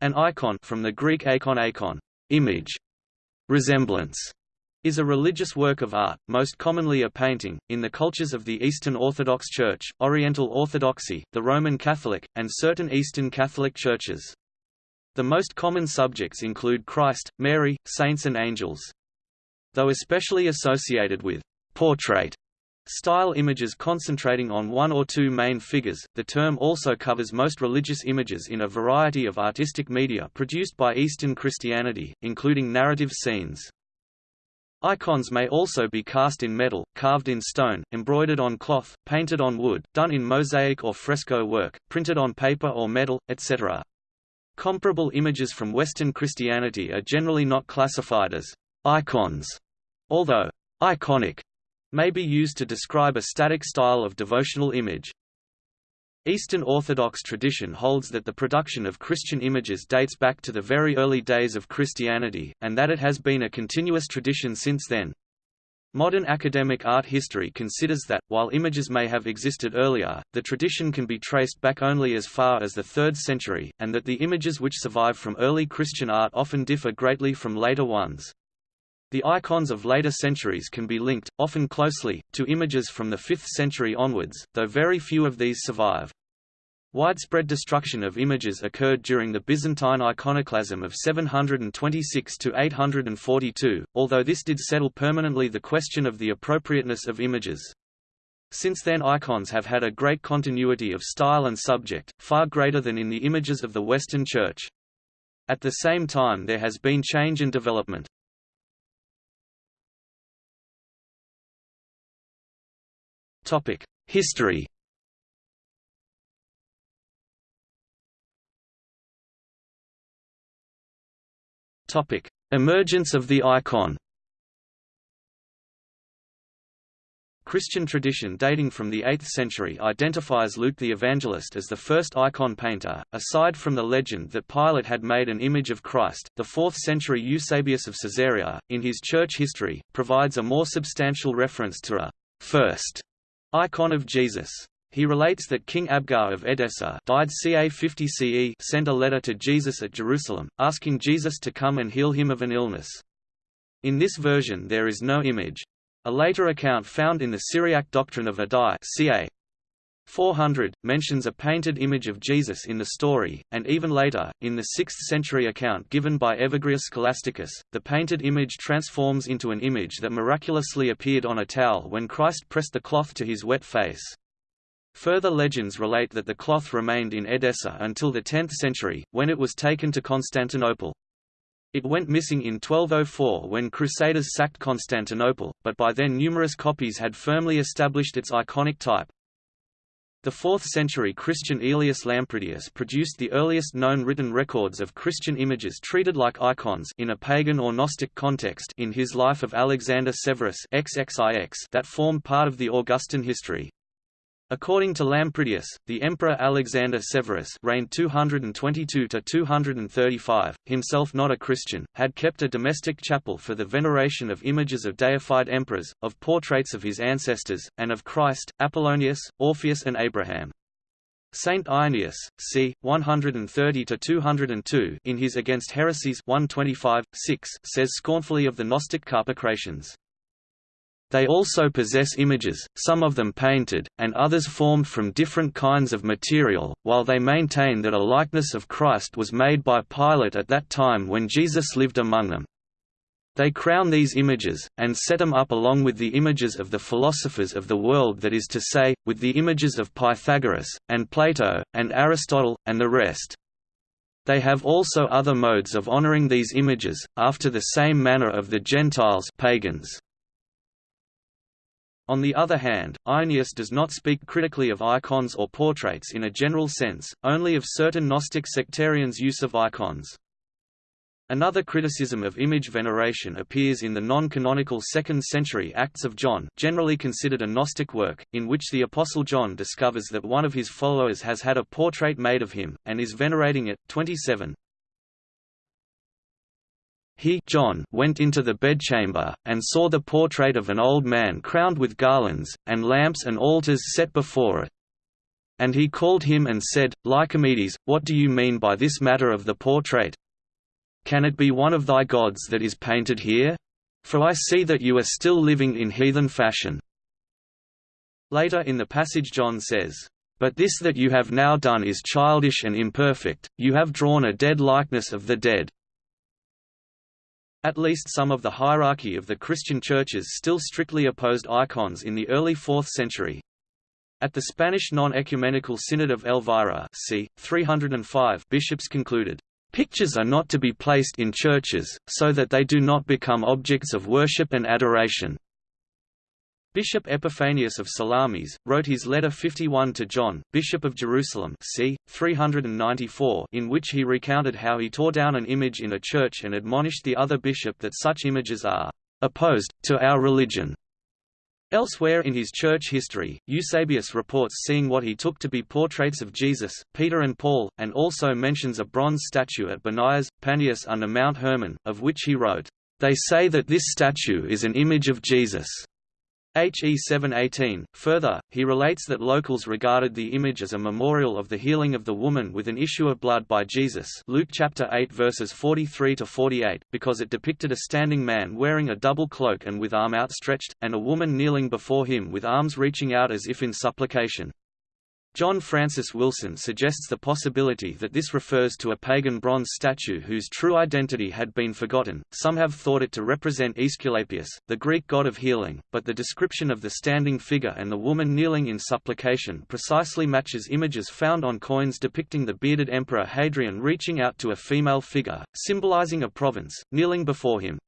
An icon from the Greek eikon eikon, image, resemblance, is a religious work of art, most commonly a painting, in the cultures of the Eastern Orthodox Church, Oriental Orthodoxy, the Roman Catholic, and certain Eastern Catholic churches. The most common subjects include Christ, Mary, saints and angels. Though especially associated with portrait Style images concentrating on one or two main figures, the term also covers most religious images in a variety of artistic media produced by Eastern Christianity, including narrative scenes. Icons may also be cast in metal, carved in stone, embroidered on cloth, painted on wood, done in mosaic or fresco work, printed on paper or metal, etc. Comparable images from Western Christianity are generally not classified as icons, although iconic may be used to describe a static style of devotional image. Eastern Orthodox tradition holds that the production of Christian images dates back to the very early days of Christianity, and that it has been a continuous tradition since then. Modern academic art history considers that, while images may have existed earlier, the tradition can be traced back only as far as the 3rd century, and that the images which survive from early Christian art often differ greatly from later ones. The icons of later centuries can be linked, often closely, to images from the 5th century onwards, though very few of these survive. Widespread destruction of images occurred during the Byzantine iconoclasm of 726 to 842, although this did settle permanently the question of the appropriateness of images. Since then icons have had a great continuity of style and subject, far greater than in the images of the Western Church. At the same time there has been change and development. History Emergence of the icon. Christian tradition dating from the 8th century identifies Luke the Evangelist as the first icon painter. Aside from the legend that Pilate had made an image of Christ, the 4th century Eusebius of Caesarea, in his church history, provides a more substantial reference to a first Icon of Jesus. He relates that King Abgar of Edessa died ca 50 CE sent a letter to Jesus at Jerusalem, asking Jesus to come and heal him of an illness. In this version there is no image. A later account found in the Syriac doctrine of Addai ca. 400, mentions a painted image of Jesus in the story, and even later, in the 6th century account given by Evagrius Scholasticus, the painted image transforms into an image that miraculously appeared on a towel when Christ pressed the cloth to his wet face. Further legends relate that the cloth remained in Edessa until the 10th century, when it was taken to Constantinople. It went missing in 1204 when Crusaders sacked Constantinople, but by then numerous copies had firmly established its iconic type. The 4th-century Christian Aelius Lampridius produced the earliest known written records of Christian images treated like icons in a pagan or Gnostic context in his Life of Alexander Severus XXIX that formed part of the Augustan history. According to Lampridius, the Emperor Alexander Severus reigned 222–235, himself not a Christian, had kept a domestic chapel for the veneration of images of deified emperors, of portraits of his ancestors, and of Christ, Apollonius, Orpheus and Abraham. Saint Irenaeus, c. 130–202 in his Against Heresies 125, 6, says scornfully of the Gnostic Carpocratians, they also possess images, some of them painted, and others formed from different kinds of material, while they maintain that a likeness of Christ was made by Pilate at that time when Jesus lived among them. They crown these images, and set them up along with the images of the philosophers of the world that is to say, with the images of Pythagoras, and Plato, and Aristotle, and the rest. They have also other modes of honoring these images, after the same manner of the Gentiles pagans. On the other hand, Irenaeus does not speak critically of icons or portraits in a general sense, only of certain Gnostic sectarians' use of icons. Another criticism of image veneration appears in the non-canonical 2nd century Acts of John generally considered a Gnostic work, in which the Apostle John discovers that one of his followers has had a portrait made of him, and is venerating it. 27. He John went into the bedchamber, and saw the portrait of an old man crowned with garlands, and lamps and altars set before it. And he called him and said, Lycomedes, what do you mean by this matter of the portrait? Can it be one of thy gods that is painted here? For I see that you are still living in heathen fashion. Later in the passage John says, But this that you have now done is childish and imperfect, you have drawn a dead likeness of the dead. At least some of the hierarchy of the Christian churches still strictly opposed icons in the early 4th century. At the Spanish non-ecumenical Synod of Elvira c. 305 bishops concluded, "...pictures are not to be placed in churches, so that they do not become objects of worship and adoration." Bishop Epiphanius of Salamis, wrote his letter 51 to John, Bishop of Jerusalem c. 394 in which he recounted how he tore down an image in a church and admonished the other bishop that such images are «opposed, to our religion». Elsewhere in his church history, Eusebius reports seeing what he took to be portraits of Jesus, Peter and Paul, and also mentions a bronze statue at Banias, Panias under Mount Hermon, of which he wrote, "...they say that this statue is an image of Jesus." HE 718. Further, he relates that locals regarded the image as a memorial of the healing of the woman with an issue of blood by Jesus Luke chapter 8 verses 43 to 48, because it depicted a standing man wearing a double cloak and with arm outstretched, and a woman kneeling before him with arms reaching out as if in supplication. John Francis Wilson suggests the possibility that this refers to a pagan bronze statue whose true identity had been forgotten. Some have thought it to represent Aesculapius, the Greek god of healing, but the description of the standing figure and the woman kneeling in supplication precisely matches images found on coins depicting the bearded emperor Hadrian reaching out to a female figure, symbolizing a province, kneeling before him.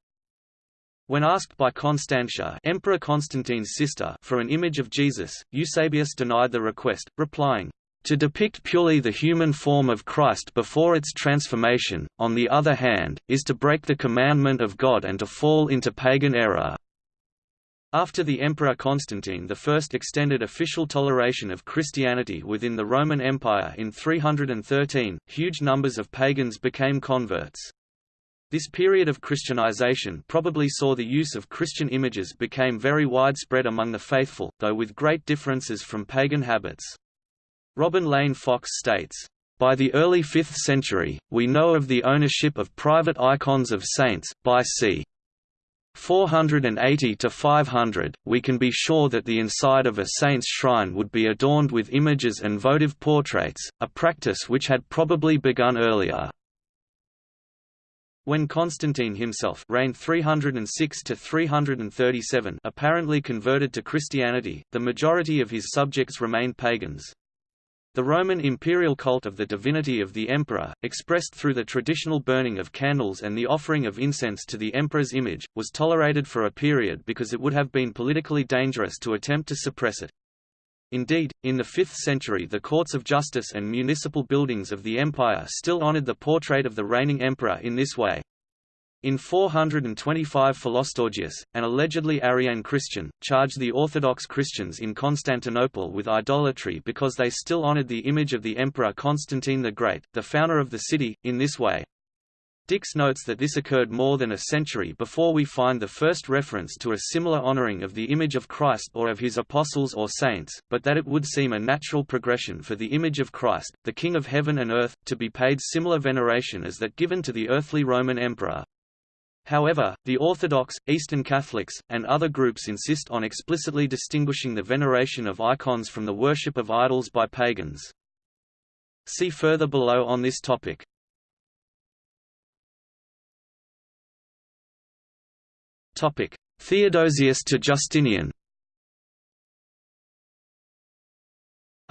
When asked by Constantia Emperor Constantine's sister for an image of Jesus, Eusebius denied the request, replying, to depict purely the human form of Christ before its transformation, on the other hand, is to break the commandment of God and to fall into pagan error. After the Emperor Constantine I extended official toleration of Christianity within the Roman Empire in 313, huge numbers of pagans became converts. This period of Christianization probably saw the use of Christian images became very widespread among the faithful, though with great differences from pagan habits. Robin Lane Fox states, by the early 5th century, we know of the ownership of private icons of saints, by c. 480 to 500, we can be sure that the inside of a saint's shrine would be adorned with images and votive portraits, a practice which had probably begun earlier. When Constantine himself reigned 306 to 337 apparently converted to Christianity, the majority of his subjects remained pagans. The Roman imperial cult of the divinity of the emperor, expressed through the traditional burning of candles and the offering of incense to the emperor's image, was tolerated for a period because it would have been politically dangerous to attempt to suppress it. Indeed, in the 5th century the courts of justice and municipal buildings of the empire still honored the portrait of the reigning emperor in this way. In 425 Philostorgius, an allegedly Arian Christian, charged the Orthodox Christians in Constantinople with idolatry because they still honored the image of the Emperor Constantine the Great, the founder of the city, in this way. Dix notes that this occurred more than a century before we find the first reference to a similar honoring of the image of Christ or of his apostles or saints, but that it would seem a natural progression for the image of Christ, the King of heaven and earth, to be paid similar veneration as that given to the earthly Roman emperor. However, the Orthodox, Eastern Catholics, and other groups insist on explicitly distinguishing the veneration of icons from the worship of idols by pagans. See further below on this topic. Theodosius to Justinian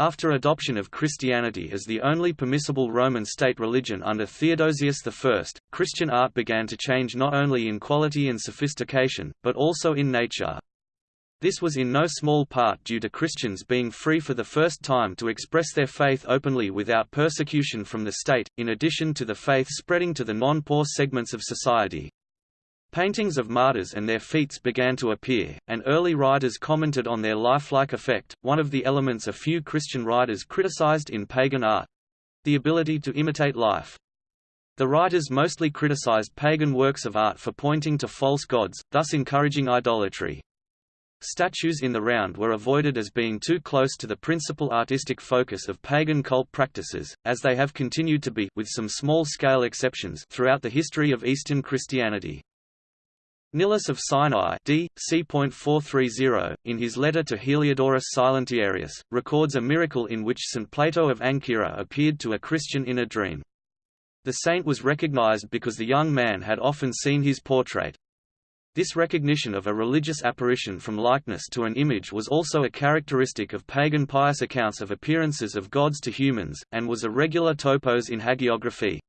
After adoption of Christianity as the only permissible Roman state religion under Theodosius I, Christian art began to change not only in quality and sophistication, but also in nature. This was in no small part due to Christians being free for the first time to express their faith openly without persecution from the state, in addition to the faith spreading to the non-poor segments of society. Paintings of martyrs and their feats began to appear, and early writers commented on their lifelike effect, one of the elements a few Christian writers criticized in pagan art—the ability to imitate life. The writers mostly criticized pagan works of art for pointing to false gods, thus encouraging idolatry. Statues in the round were avoided as being too close to the principal artistic focus of pagan cult practices, as they have continued to be with some small-scale exceptions throughout the history of Eastern Christianity. Nilus of Sinai d. c. in his letter to Heliodorus Silentiarius, records a miracle in which St. Plato of Ancyra appeared to a Christian in a dream. The saint was recognized because the young man had often seen his portrait. This recognition of a religious apparition from likeness to an image was also a characteristic of pagan pious accounts of appearances of gods to humans, and was a regular topos in hagiography.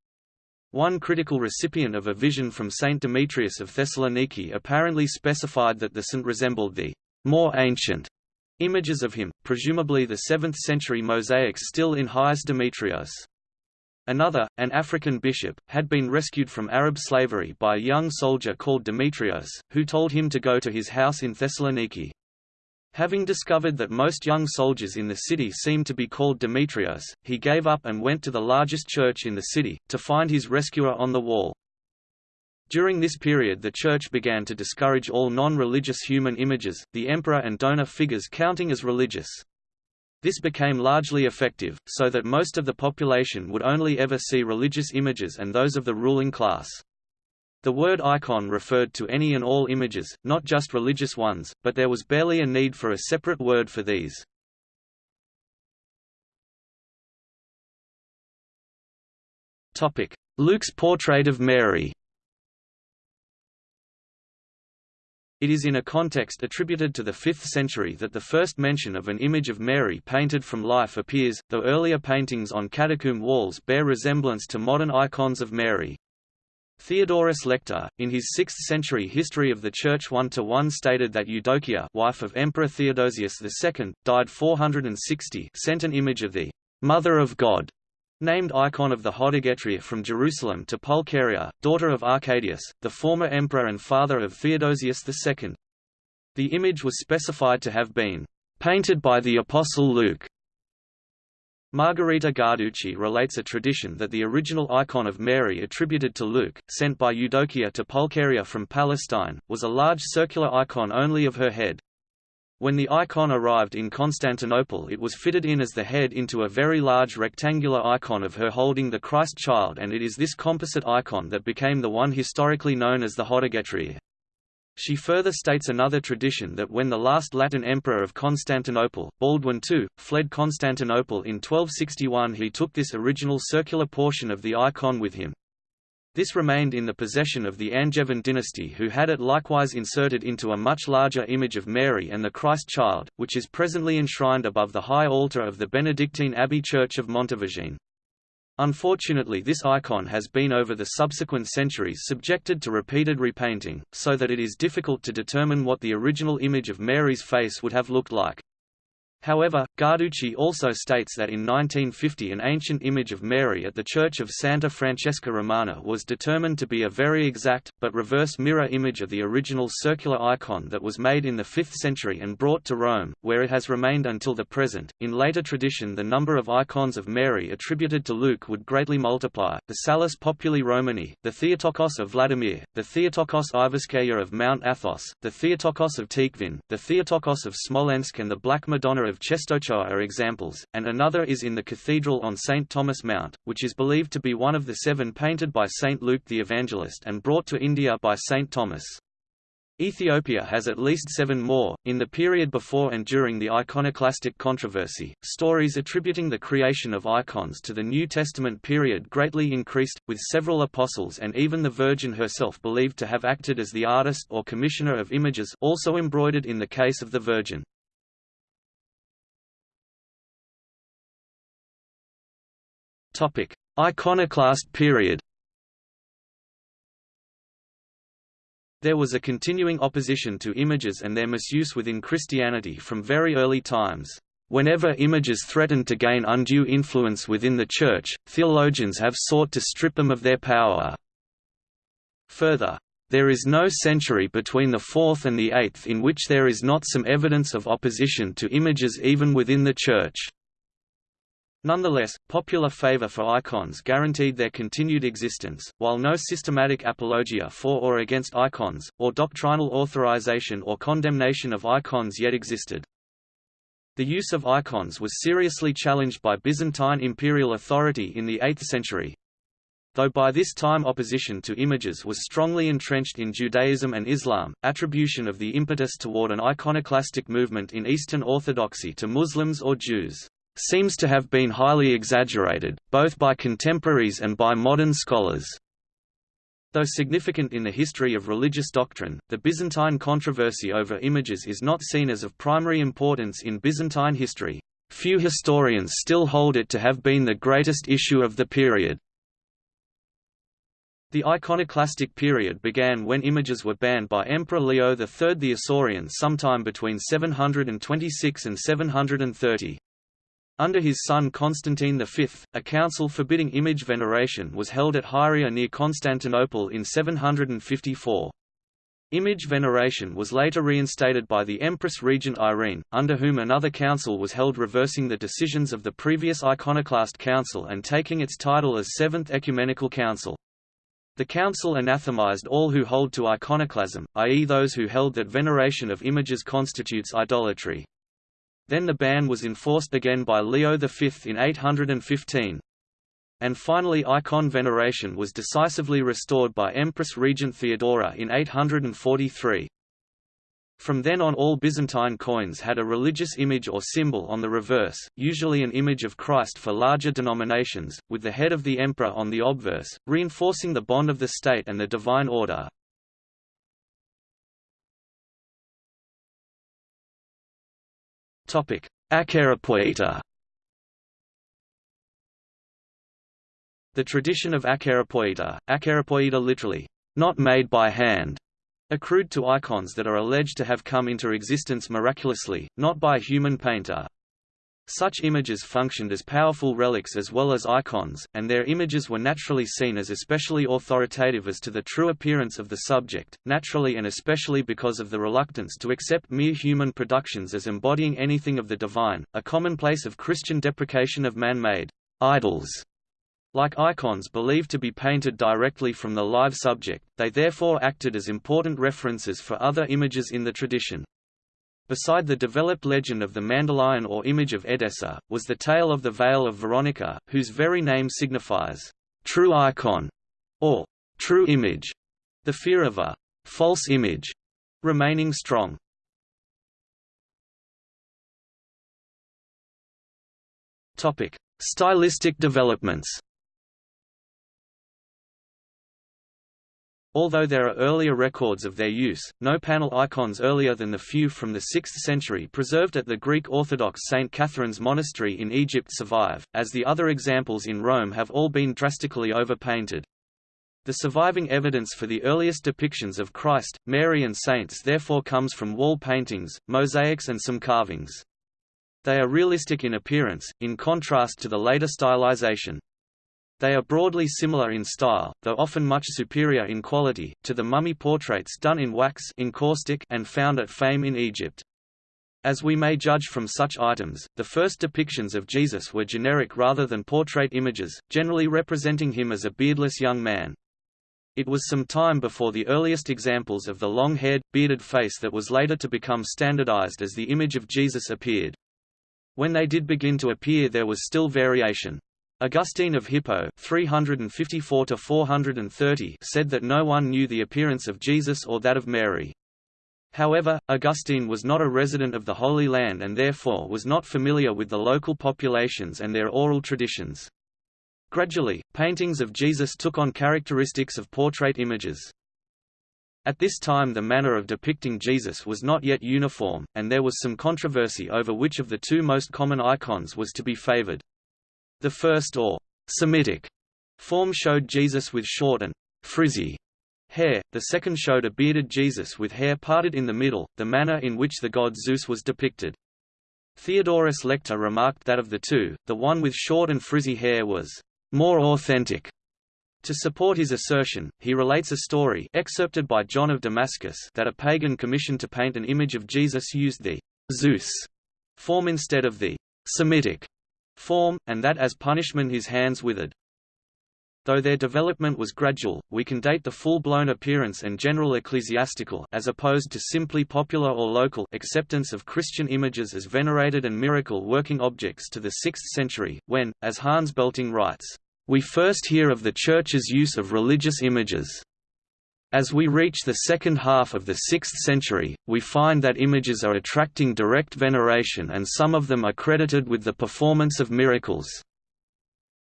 One critical recipient of a vision from Saint Demetrius of Thessaloniki apparently specified that the saint resembled the more ancient images of him, presumably the 7th-century mosaics still in Hagios Demetrios. Another, an African bishop, had been rescued from Arab slavery by a young soldier called Demetrios, who told him to go to his house in Thessaloniki. Having discovered that most young soldiers in the city seemed to be called Demetrios, he gave up and went to the largest church in the city, to find his rescuer on the wall. During this period the church began to discourage all non-religious human images, the emperor and donor figures counting as religious. This became largely effective, so that most of the population would only ever see religious images and those of the ruling class. The word icon referred to any and all images, not just religious ones, but there was barely a need for a separate word for these. Luke's portrait of Mary It is in a context attributed to the 5th century that the first mention of an image of Mary painted from life appears, though earlier paintings on catacomb walls bear resemblance to modern icons of Mary. Theodorus Lector, in his 6th-century History of the Church 1–1 stated that Eudokia wife of Emperor Theodosius II, died 460 sent an image of the «Mother of God» Named icon of the Hodegetria from Jerusalem to Pulcheria, daughter of Arcadius, the former emperor and father of Theodosius II. The image was specified to have been painted by the Apostle Luke. Margherita Guarducci relates a tradition that the original icon of Mary attributed to Luke, sent by Eudokia to Pulcheria from Palestine, was a large circular icon only of her head. When the icon arrived in Constantinople it was fitted in as the head into a very large rectangular icon of her holding the Christ child and it is this composite icon that became the one historically known as the Hodegetria. She further states another tradition that when the last Latin emperor of Constantinople, Baldwin II, fled Constantinople in 1261 he took this original circular portion of the icon with him. This remained in the possession of the Angevin dynasty who had it likewise inserted into a much larger image of Mary and the Christ child, which is presently enshrined above the high altar of the Benedictine Abbey Church of Montevergine. Unfortunately this icon has been over the subsequent centuries subjected to repeated repainting, so that it is difficult to determine what the original image of Mary's face would have looked like. However, Guarducci also states that in 1950 an ancient image of Mary at the Church of Santa Francesca Romana was determined to be a very exact, but reverse mirror image of the original circular icon that was made in the 5th century and brought to Rome, where it has remained until the present. In later tradition, the number of icons of Mary attributed to Luke would greatly multiply the Salus Populi Romani, the Theotokos of Vladimir, the Theotokos Iverskaya of Mount Athos, the Theotokos of Tikhvin, the Theotokos of Smolensk, and the Black Madonna of Czestochowa are examples, and another is in the cathedral on St. Thomas Mount, which is believed to be one of the seven painted by St. Luke the Evangelist and brought to India by St. Thomas. Ethiopia has at least seven more. In the period before and during the iconoclastic controversy, stories attributing the creation of icons to the New Testament period greatly increased, with several apostles and even the Virgin herself believed to have acted as the artist or commissioner of images also embroidered in the case of the Virgin. Topic: Iconoclast period. There was a continuing opposition to images and their misuse within Christianity from very early times. Whenever images threatened to gain undue influence within the Church, theologians have sought to strip them of their power. Further, there is no century between the 4th and the 8th in which there is not some evidence of opposition to images even within the Church. Nonetheless, popular favor for icons guaranteed their continued existence, while no systematic apologia for or against icons, or doctrinal authorization or condemnation of icons yet existed. The use of icons was seriously challenged by Byzantine imperial authority in the 8th century. Though by this time opposition to images was strongly entrenched in Judaism and Islam, attribution of the impetus toward an iconoclastic movement in Eastern Orthodoxy to Muslims or Jews seems to have been highly exaggerated, both by contemporaries and by modern scholars. Though significant in the history of religious doctrine, the Byzantine controversy over images is not seen as of primary importance in Byzantine history. Few historians still hold it to have been the greatest issue of the period. The iconoclastic period began when images were banned by Emperor Leo III the Isaurian sometime between 726 and 730. Under his son Constantine V, a council forbidding image veneration was held at Hieria near Constantinople in 754. Image veneration was later reinstated by the Empress Regent Irene, under whom another council was held reversing the decisions of the previous iconoclast council and taking its title as Seventh Ecumenical Council. The council anathemized all who hold to iconoclasm, i.e. those who held that veneration of images constitutes idolatry. Then the ban was enforced again by Leo V in 815. And finally icon veneration was decisively restored by Empress Regent Theodora in 843. From then on all Byzantine coins had a religious image or symbol on the reverse, usually an image of Christ for larger denominations, with the head of the emperor on the obverse, reinforcing the bond of the state and the divine order. Topic: Acheiropoieta. The tradition of acheiropoieta, acheiropoieta literally, not made by hand, accrued to icons that are alleged to have come into existence miraculously, not by a human painter. Such images functioned as powerful relics as well as icons, and their images were naturally seen as especially authoritative as to the true appearance of the subject, naturally and especially because of the reluctance to accept mere human productions as embodying anything of the divine, a commonplace of Christian deprecation of man-made idols. Like icons believed to be painted directly from the live subject, they therefore acted as important references for other images in the tradition. Beside the developed legend of the Mandylion or image of Edessa, was the tale of the Veil of Veronica, whose very name signifies, "...true icon", or "...true image", the fear of a "...false image", remaining strong. Stylistic developments Although there are earlier records of their use, no panel icons earlier than the few from the 6th century preserved at the Greek Orthodox St. Catherine's Monastery in Egypt survive, as the other examples in Rome have all been drastically overpainted. The surviving evidence for the earliest depictions of Christ, Mary and saints therefore comes from wall paintings, mosaics and some carvings. They are realistic in appearance, in contrast to the later stylization. They are broadly similar in style, though often much superior in quality, to the mummy portraits done in wax and found at Faiyum in Egypt. As we may judge from such items, the first depictions of Jesus were generic rather than portrait images, generally representing him as a beardless young man. It was some time before the earliest examples of the long-haired, bearded face that was later to become standardized as the image of Jesus appeared. When they did begin to appear there was still variation. Augustine of Hippo 354 said that no one knew the appearance of Jesus or that of Mary. However, Augustine was not a resident of the Holy Land and therefore was not familiar with the local populations and their oral traditions. Gradually, paintings of Jesus took on characteristics of portrait images. At this time the manner of depicting Jesus was not yet uniform, and there was some controversy over which of the two most common icons was to be favored. The first or Semitic form showed Jesus with short and frizzy hair, the second showed a bearded Jesus with hair parted in the middle, the manner in which the god Zeus was depicted. Theodorus Lector remarked that of the two, the one with short and frizzy hair was more authentic. To support his assertion, he relates a story excerpted by John of Damascus that a pagan commissioned to paint an image of Jesus used the Zeus form instead of the Semitic form, and that as punishment his hands withered. Though their development was gradual, we can date the full-blown appearance and general ecclesiastical as opposed to simply popular or local acceptance of Christian images as venerated and miracle-working objects to the 6th century, when, as Hans Belting writes, "...we first hear of the Church's use of religious images." As we reach the second half of the 6th century, we find that images are attracting direct veneration and some of them are credited with the performance of miracles.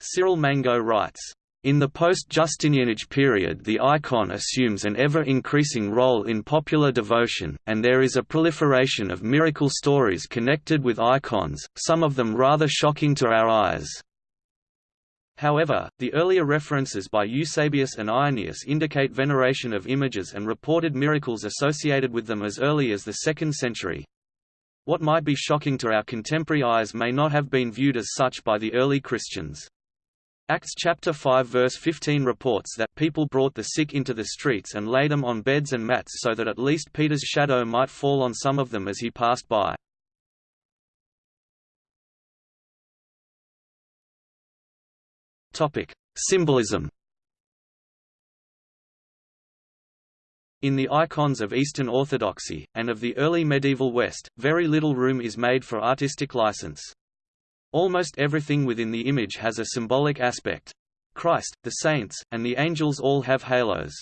Cyril Mango writes, in the post-Justinianage period the icon assumes an ever-increasing role in popular devotion, and there is a proliferation of miracle stories connected with icons, some of them rather shocking to our eyes. However, the earlier references by Eusebius and Irenaeus indicate veneration of images and reported miracles associated with them as early as the 2nd century. What might be shocking to our contemporary eyes may not have been viewed as such by the early Christians. Acts chapter 5 verse 15 reports that people brought the sick into the streets and laid them on beds and mats so that at least Peter's shadow might fall on some of them as he passed by. Topic: Symbolism. In the icons of Eastern Orthodoxy, and of the early medieval West, very little room is made for artistic license. Almost everything within the image has a symbolic aspect. Christ, the saints, and the angels all have halos.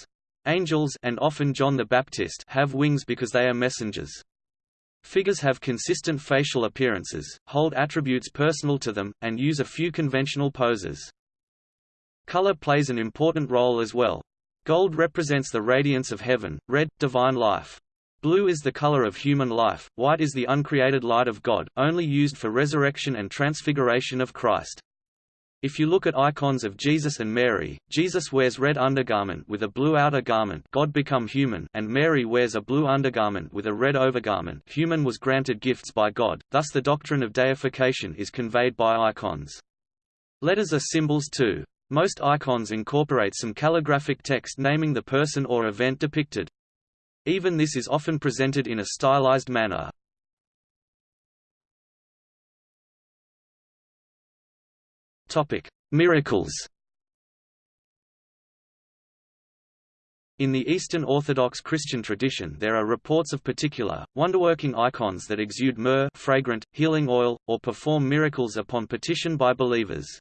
Angels and often John the Baptist have wings because they are messengers. Figures have consistent facial appearances, hold attributes personal to them, and use a few conventional poses. Color plays an important role as well. Gold represents the radiance of heaven, red, divine life. Blue is the color of human life, white is the uncreated light of God, only used for resurrection and transfiguration of Christ. If you look at icons of Jesus and Mary, Jesus wears red undergarment with a blue outer garment God become human and Mary wears a blue undergarment with a red overgarment human was granted gifts by God, thus the doctrine of deification is conveyed by icons. Letters are symbols too. Most icons incorporate some calligraphic text naming the person or event depicted. Even this is often presented in a stylized manner. Topic: Miracles In the Eastern Orthodox Christian tradition there are reports of particular, wonderworking icons that exude myrrh fragrant, healing oil, or perform miracles upon petition by believers.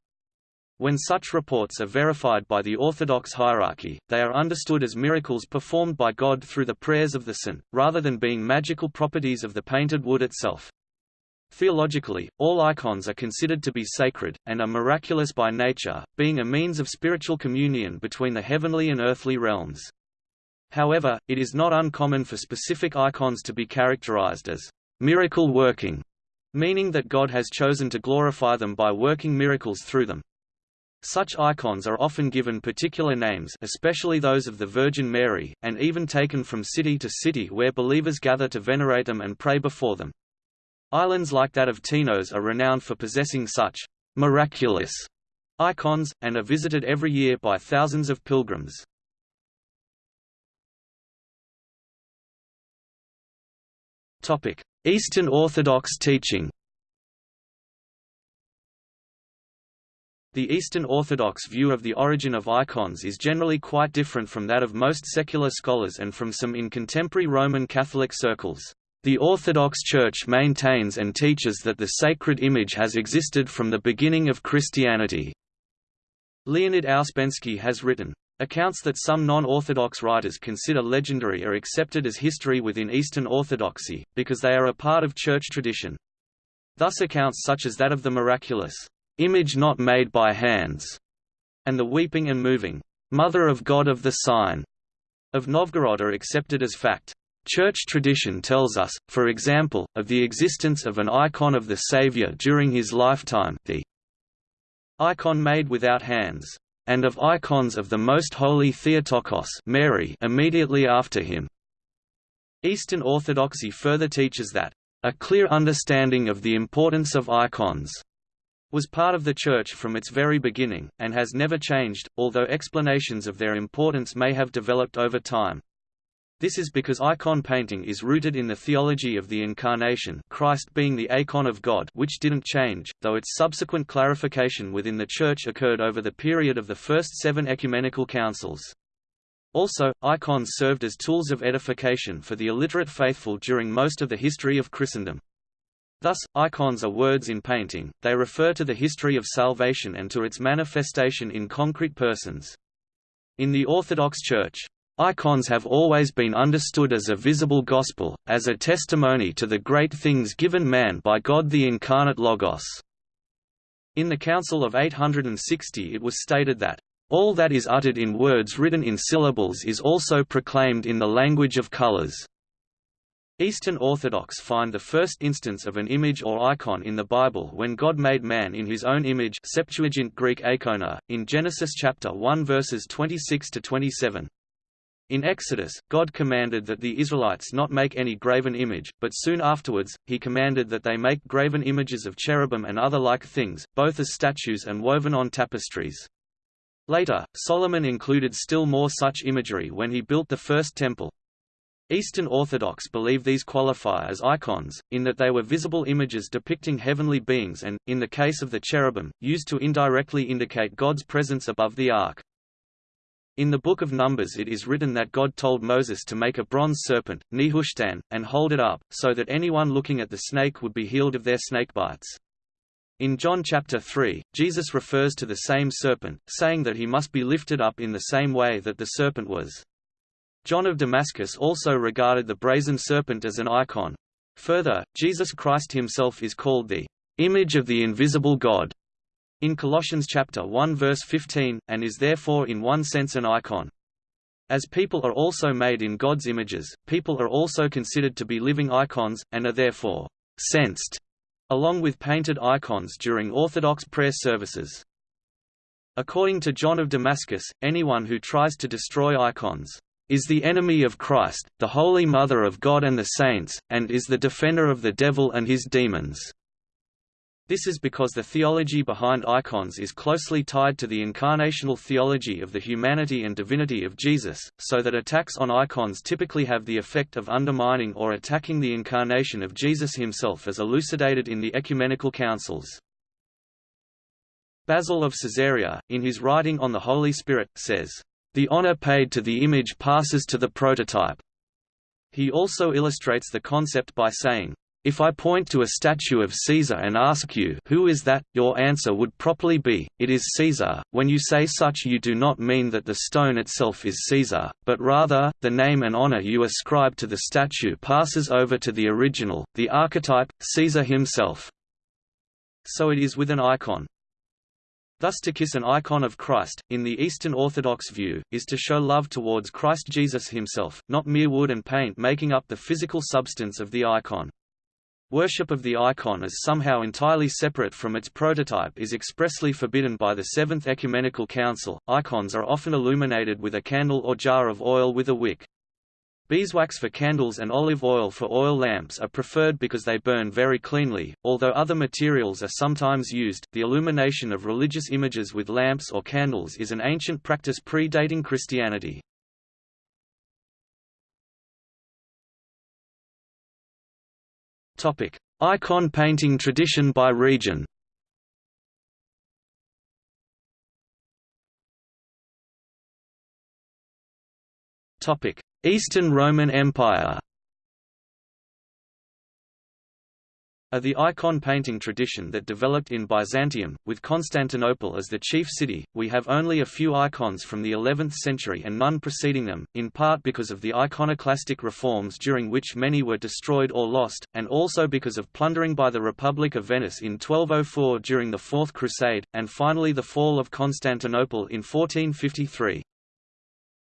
When such reports are verified by the Orthodox hierarchy, they are understood as miracles performed by God through the prayers of the saint, rather than being magical properties of the painted wood itself. Theologically, all icons are considered to be sacred, and are miraculous by nature, being a means of spiritual communion between the heavenly and earthly realms. However, it is not uncommon for specific icons to be characterized as miracle working, meaning that God has chosen to glorify them by working miracles through them. Such icons are often given particular names especially those of the Virgin Mary, and even taken from city to city where believers gather to venerate them and pray before them. Islands like that of Tinos are renowned for possessing such «miraculous» icons, and are visited every year by thousands of pilgrims. Eastern Orthodox teaching The Eastern Orthodox view of the origin of icons is generally quite different from that of most secular scholars and from some in contemporary Roman Catholic circles. The Orthodox Church maintains and teaches that the sacred image has existed from the beginning of Christianity. Leonid Ouspensky has written, Accounts that some non-Orthodox writers consider legendary are accepted as history within Eastern Orthodoxy, because they are a part of church tradition. Thus accounts such as that of the miraculous image not made by hands, and the weeping and moving, Mother of God of the Sign, of Novgorod are accepted as fact. Church tradition tells us, for example, of the existence of an icon of the Saviour during his lifetime the icon made without hands, and of icons of the Most Holy Theotokos Mary immediately after him. Eastern Orthodoxy further teaches that, "...a clear understanding of the importance of icons," was part of the Church from its very beginning, and has never changed, although explanations of their importance may have developed over time. This is because icon painting is rooted in the theology of the Incarnation Christ being the icon of God which didn't change, though its subsequent clarification within the Church occurred over the period of the first seven ecumenical councils. Also, icons served as tools of edification for the illiterate faithful during most of the history of Christendom. Thus, icons are words in painting, they refer to the history of salvation and to its manifestation in concrete persons. In the Orthodox Church, Icons have always been understood as a visible gospel, as a testimony to the great things given man by God the incarnate Logos. In the Council of 860 it was stated that, "...all that is uttered in words written in syllables is also proclaimed in the language of colors." Eastern Orthodox find the first instance of an image or icon in the Bible when God made man in his own image Septuagint Greek icona, in Genesis chapter 1 verses 26 to 27. In Exodus, God commanded that the Israelites not make any graven image, but soon afterwards, he commanded that they make graven images of cherubim and other like things, both as statues and woven on tapestries. Later, Solomon included still more such imagery when he built the first temple. Eastern Orthodox believe these qualify as icons, in that they were visible images depicting heavenly beings and, in the case of the cherubim, used to indirectly indicate God's presence above the ark. In the Book of Numbers it is written that God told Moses to make a bronze serpent, Nehushtan, and hold it up, so that anyone looking at the snake would be healed of their snake bites. In John chapter 3, Jesus refers to the same serpent, saying that he must be lifted up in the same way that the serpent was. John of Damascus also regarded the brazen serpent as an icon. Further, Jesus Christ himself is called the image of the invisible God in Colossians chapter 1 verse 15, and is therefore in one sense an icon. As people are also made in God's images, people are also considered to be living icons, and are therefore censed, along with painted icons during Orthodox prayer services. According to John of Damascus, anyone who tries to destroy icons is the enemy of Christ, the Holy Mother of God and the saints, and is the defender of the devil and his demons. This is because the theology behind icons is closely tied to the incarnational theology of the humanity and divinity of Jesus, so that attacks on icons typically have the effect of undermining or attacking the incarnation of Jesus himself as elucidated in the ecumenical councils. Basil of Caesarea, in his writing on the Holy Spirit, says, "...the honor paid to the image passes to the prototype." He also illustrates the concept by saying, if I point to a statue of Caesar and ask you who is that, your answer would properly be, it is Caesar. When you say such you do not mean that the stone itself is Caesar, but rather, the name and honor you ascribe to the statue passes over to the original, the archetype, Caesar himself. So it is with an icon. Thus to kiss an icon of Christ, in the Eastern Orthodox view, is to show love towards Christ Jesus himself, not mere wood and paint making up the physical substance of the icon. Worship of the icon as somehow entirely separate from its prototype is expressly forbidden by the Seventh Ecumenical Council. Icons are often illuminated with a candle or jar of oil with a wick. Beeswax for candles and olive oil for oil lamps are preferred because they burn very cleanly, although other materials are sometimes used. The illumination of religious images with lamps or candles is an ancient practice predating Christianity. Topic: Icon painting tradition by region. Topic: Eastern Roman Empire. are the icon painting tradition that developed in Byzantium, with Constantinople as the chief city. We have only a few icons from the 11th century and none preceding them, in part because of the iconoclastic reforms during which many were destroyed or lost, and also because of plundering by the Republic of Venice in 1204 during the Fourth Crusade, and finally the fall of Constantinople in 1453.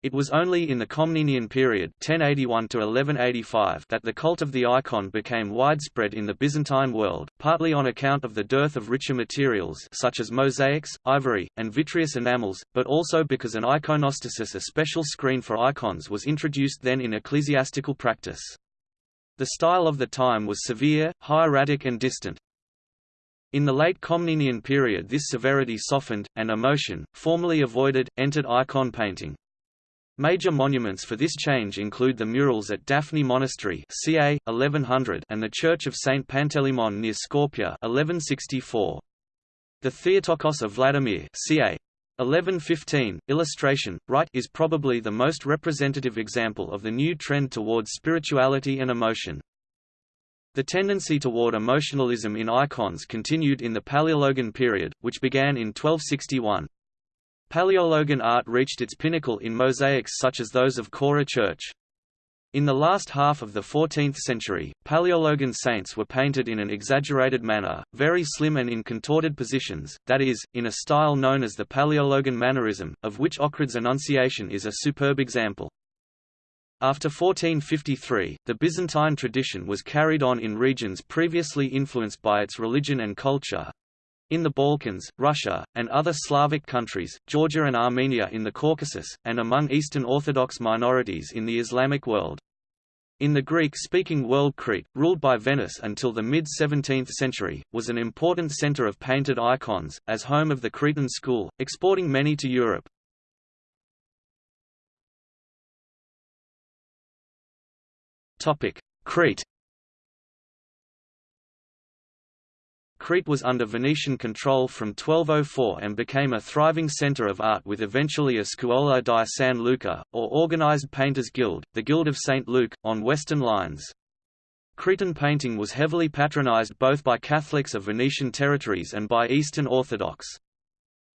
It was only in the Komnenian period 1081 that the cult of the icon became widespread in the Byzantine world, partly on account of the dearth of richer materials such as mosaics, ivory, and vitreous enamels, but also because an iconostasis a special screen for icons was introduced then in ecclesiastical practice. The style of the time was severe, hieratic and distant. In the late Komnenian period this severity softened, and emotion, formerly avoided, entered icon painting. Major monuments for this change include the murals at Daphni Monastery ca. 1100 and the Church of St. Panteleimon near Skopje 1164. The Theotokos of Vladimir ca. 1115, illustration, right is probably the most representative example of the new trend towards spirituality and emotion. The tendency toward emotionalism in icons continued in the Paleologan period, which began in 1261. Paleologan art reached its pinnacle in mosaics such as those of Chora Church. In the last half of the 14th century, Paleologan saints were painted in an exaggerated manner, very slim and in contorted positions, that is, in a style known as the Paleologan mannerism, of which Ochrid's Annunciation is a superb example. After 1453, the Byzantine tradition was carried on in regions previously influenced by its religion and culture, in the Balkans, Russia, and other Slavic countries, Georgia and Armenia in the Caucasus, and among Eastern Orthodox minorities in the Islamic world. In the Greek-speaking world Crete, ruled by Venice until the mid-17th century, was an important center of painted icons, as home of the Cretan school, exporting many to Europe. Crete Crete was under Venetian control from 1204 and became a thriving centre of art with eventually a Scuola di San Luca, or organised painters' guild, the Guild of St. Luke, on western lines. Cretan painting was heavily patronised both by Catholics of Venetian territories and by Eastern Orthodox.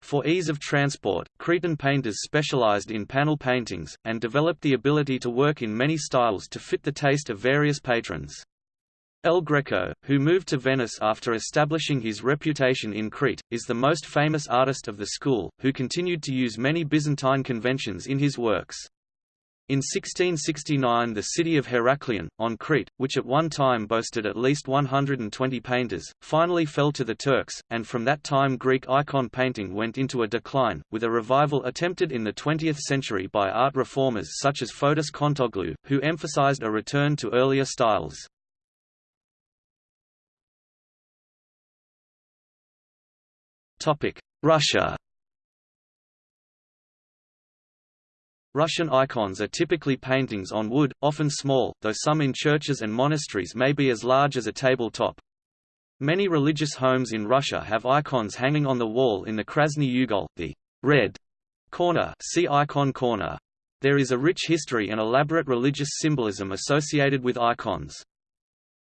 For ease of transport, Cretan painters specialized in panel paintings, and developed the ability to work in many styles to fit the taste of various patrons. El Greco, who moved to Venice after establishing his reputation in Crete, is the most famous artist of the school, who continued to use many Byzantine conventions in his works. In 1669 the city of Heraklion, on Crete, which at one time boasted at least 120 painters, finally fell to the Turks, and from that time Greek icon painting went into a decline, with a revival attempted in the 20th century by art reformers such as Fotis Kontoglou, who emphasized a return to earlier styles. Russia Russian icons are typically paintings on wood, often small, though some in churches and monasteries may be as large as a tabletop. Many religious homes in Russia have icons hanging on the wall in the Krasny Ugol, the red corner, see icon corner. There is a rich history and elaborate religious symbolism associated with icons.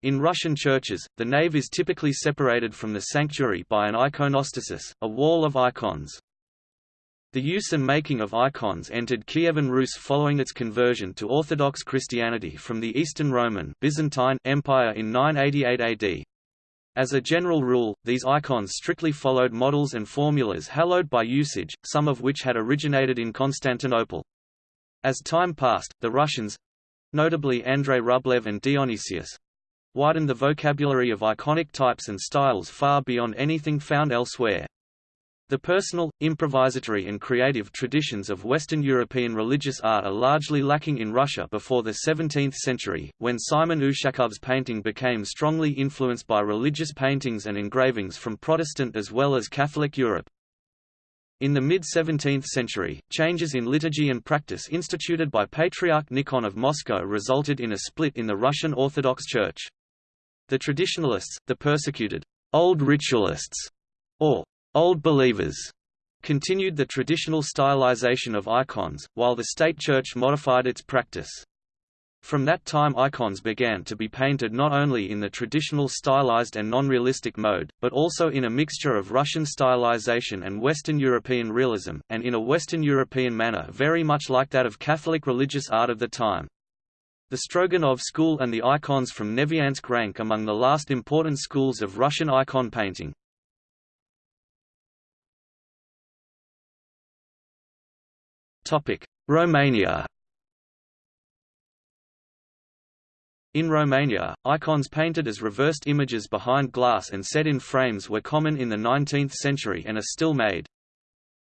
In Russian churches, the nave is typically separated from the sanctuary by an iconostasis, a wall of icons. The use and making of icons entered Kievan Rus following its conversion to Orthodox Christianity from the Eastern Roman Byzantine Empire in 988 AD. As a general rule, these icons strictly followed models and formulas hallowed by usage, some of which had originated in Constantinople. As time passed, the Russians—notably Andrei Rublev and Dionysius, widened the vocabulary of iconic types and styles far beyond anything found elsewhere. The personal, improvisatory and creative traditions of Western European religious art are largely lacking in Russia before the 17th century, when Simon Ushakov's painting became strongly influenced by religious paintings and engravings from Protestant as well as Catholic Europe. In the mid-17th century, changes in liturgy and practice instituted by Patriarch Nikon of Moscow resulted in a split in the Russian Orthodox Church. The traditionalists, the persecuted old ritualists, or old believers, continued the traditional stylization of icons, while the state church modified its practice. From that time icons began to be painted not only in the traditional stylized and non-realistic mode, but also in a mixture of Russian stylization and Western European realism, and in a Western European manner very much like that of Catholic religious art of the time. The Stroganov school and the icons from Neviansk rank among the last important schools of Russian icon painting. Romania In Romania, icons painted as reversed images behind glass and set in frames were common in the 19th century and are still made.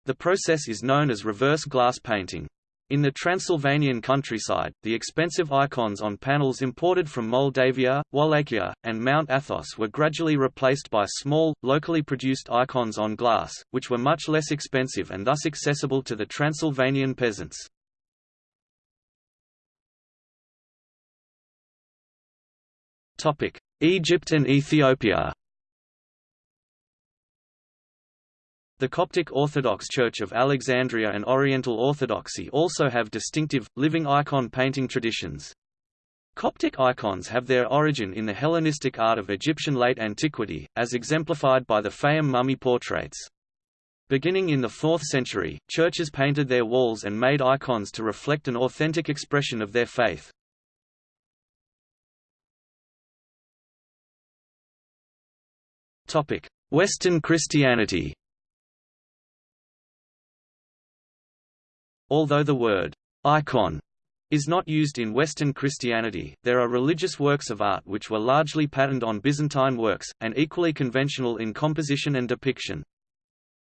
The process is known as reverse glass painting. In the Transylvanian countryside, the expensive icons on panels imported from Moldavia, Wallachia, and Mount Athos were gradually replaced by small, locally produced icons on glass, which were much less expensive and thus accessible to the Transylvanian peasants. Egypt and Ethiopia The Coptic Orthodox Church of Alexandria and Oriental Orthodoxy also have distinctive, living icon painting traditions. Coptic icons have their origin in the Hellenistic art of Egyptian late antiquity, as exemplified by the Fayum mummy portraits. Beginning in the 4th century, churches painted their walls and made icons to reflect an authentic expression of their faith. Western Christianity Although the word icon is not used in Western Christianity, there are religious works of art which were largely patterned on Byzantine works, and equally conventional in composition and depiction.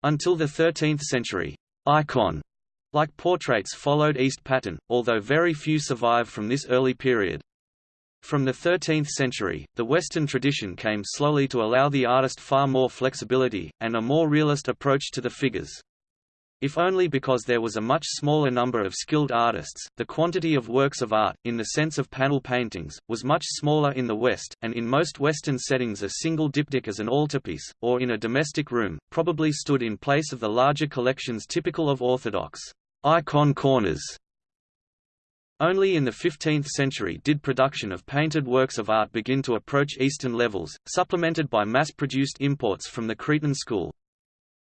Until the 13th century, icon like portraits followed East pattern, although very few survive from this early period. From the 13th century, the Western tradition came slowly to allow the artist far more flexibility, and a more realist approach to the figures. If only because there was a much smaller number of skilled artists, the quantity of works of art, in the sense of panel paintings, was much smaller in the West, and in most Western settings a single diptych as an altarpiece, or in a domestic room, probably stood in place of the larger collections typical of Orthodox icon corners. Only in the 15th century did production of painted works of art begin to approach Eastern levels, supplemented by mass-produced imports from the Cretan school.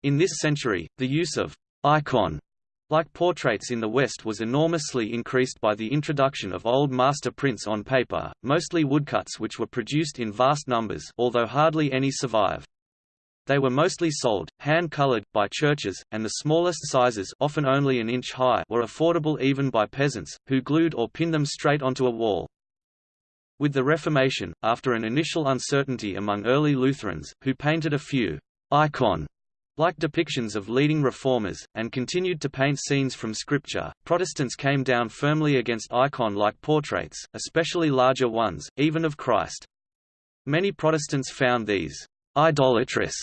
In this century, the use of icon like portraits in the West was enormously increased by the introduction of old master prints on paper, mostly woodcuts which were produced in vast numbers although hardly any survive. They were mostly sold, hand-colored, by churches, and the smallest sizes often only an inch high were affordable even by peasants, who glued or pinned them straight onto a wall. With the Reformation, after an initial uncertainty among early Lutherans, who painted a few icon like depictions of leading reformers, and continued to paint scenes from Scripture, Protestants came down firmly against icon-like portraits, especially larger ones, even of Christ. Many Protestants found these idolatrous.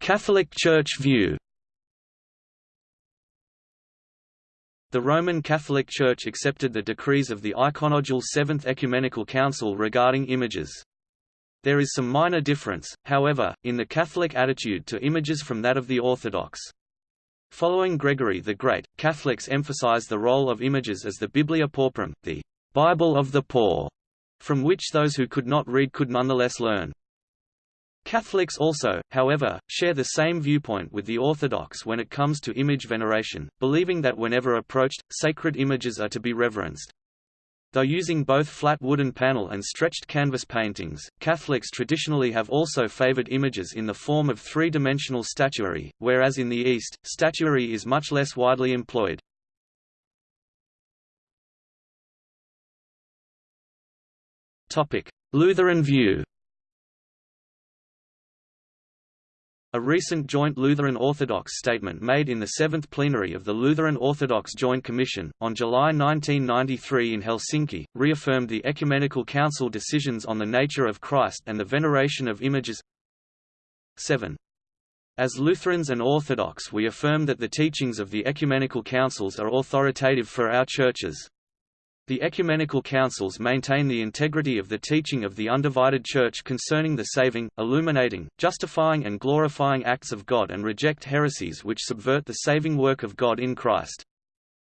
Catholic Church view The Roman Catholic Church accepted the decrees of the Iconodule Seventh Ecumenical Council regarding images. There is some minor difference, however, in the Catholic attitude to images from that of the Orthodox. Following Gregory the Great, Catholics emphasize the role of images as the Biblia Pauperum, the Bible of the poor, from which those who could not read could nonetheless learn. Catholics also, however, share the same viewpoint with the Orthodox when it comes to image veneration, believing that whenever approached, sacred images are to be reverenced. Though using both flat wooden panel and stretched canvas paintings, Catholics traditionally have also favored images in the form of three-dimensional statuary, whereas in the East, statuary is much less widely employed. Lutheran view A recent joint Lutheran Orthodox statement made in the Seventh Plenary of the Lutheran Orthodox Joint Commission, on July 1993 in Helsinki, reaffirmed the Ecumenical Council decisions on the nature of Christ and the veneration of images 7. As Lutherans and Orthodox we affirm that the teachings of the Ecumenical Councils are authoritative for our churches, the ecumenical councils maintain the integrity of the teaching of the undivided Church concerning the saving, illuminating, justifying and glorifying acts of God and reject heresies which subvert the saving work of God in Christ.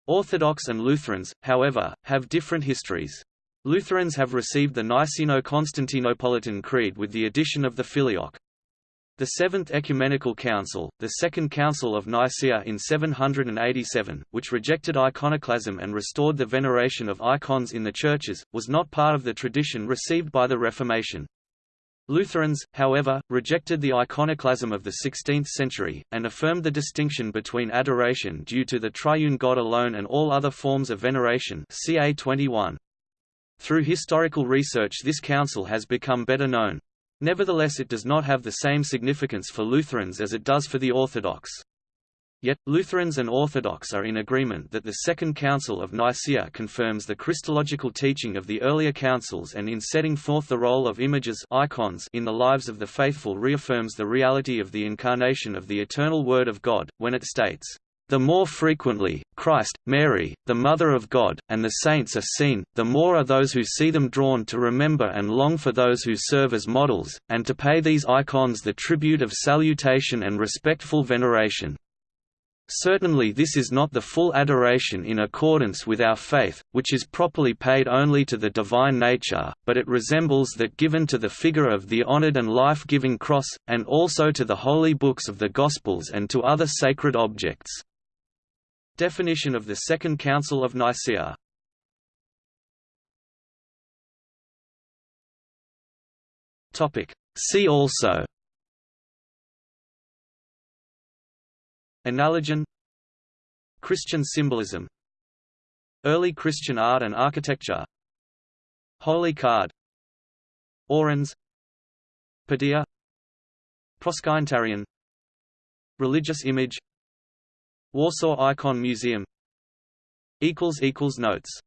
Orthodox and Lutherans, however, have different histories. Lutherans have received the Niceno-Constantinopolitan Creed with the addition of the Filioque. The Seventh Ecumenical Council, the Second Council of Nicaea in 787, which rejected iconoclasm and restored the veneration of icons in the churches, was not part of the tradition received by the Reformation. Lutherans, however, rejected the iconoclasm of the 16th century, and affirmed the distinction between adoration due to the triune God alone and all other forms of veneration ca 21. Through historical research this council has become better known. Nevertheless it does not have the same significance for Lutherans as it does for the Orthodox. Yet, Lutherans and Orthodox are in agreement that the Second Council of Nicaea confirms the Christological teaching of the earlier councils and in setting forth the role of images icons in the lives of the faithful reaffirms the reality of the incarnation of the eternal Word of God, when it states, The more frequently, Christ, Mary, the Mother of God, and the saints are seen, the more are those who see them drawn to remember and long for those who serve as models, and to pay these icons the tribute of salutation and respectful veneration. Certainly this is not the full adoration in accordance with our faith, which is properly paid only to the divine nature, but it resembles that given to the figure of the honored and life-giving cross, and also to the holy books of the Gospels and to other sacred objects. Definition of the Second Council of Nicaea. See also. Analogion Christian symbolism. Early Christian art and architecture. Holy card. Orans Padilla. Proskynetarion. Religious image Warsaw Icon Museum. Notes